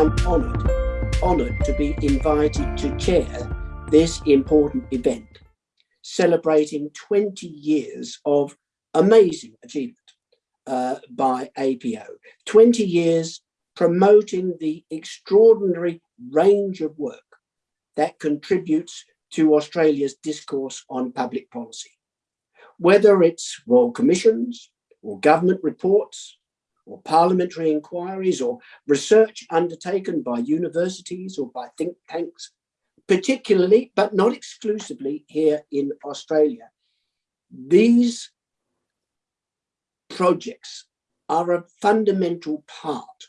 I'm honoured, honoured to be invited to chair this important event, celebrating 20 years of amazing achievement uh, by APO, 20 years promoting the extraordinary range of work that contributes to Australia's discourse on public policy. Whether it's royal commissions or government reports or parliamentary inquiries or research undertaken by universities or by think tanks, particularly, but not exclusively here in Australia. These projects are a fundamental part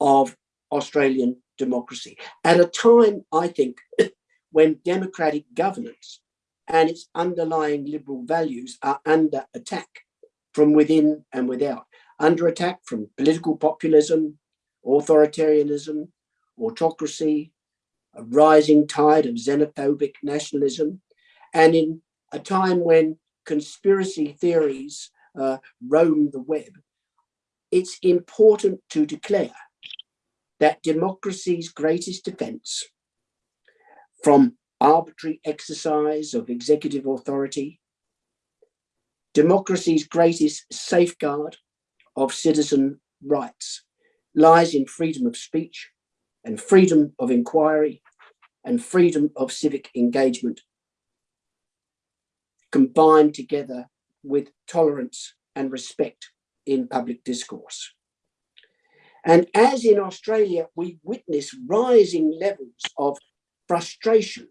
of Australian democracy at a time, I think, when democratic governance and its underlying liberal values are under attack from within and without, under attack from political populism, authoritarianism, autocracy, a rising tide of xenophobic nationalism, and in a time when conspiracy theories uh, roam the web, it's important to declare that democracy's greatest defense from arbitrary exercise of executive authority, democracy's greatest safeguard of citizen rights lies in freedom of speech and freedom of inquiry and freedom of civic engagement combined together with tolerance and respect in public discourse. And as in Australia, we witness rising levels of frustration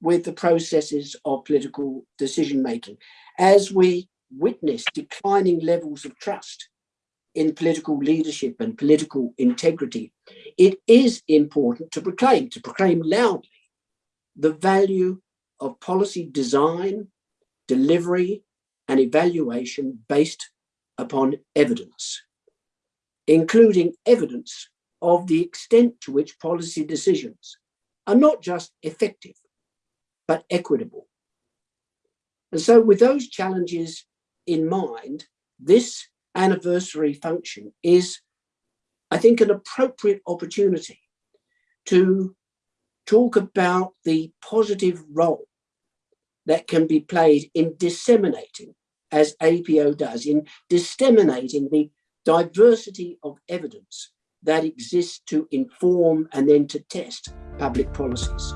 with the processes of political decision making, as we witness declining levels of trust in political leadership and political integrity, it is important to proclaim, to proclaim loudly, the value of policy design, delivery, and evaluation based upon evidence, including evidence of the extent to which policy decisions are not just effective, but equitable. And so with those challenges in mind, this anniversary function is, I think, an appropriate opportunity to talk about the positive role that can be played in disseminating as APO does in disseminating the diversity of evidence that exists to inform and then to test public policies.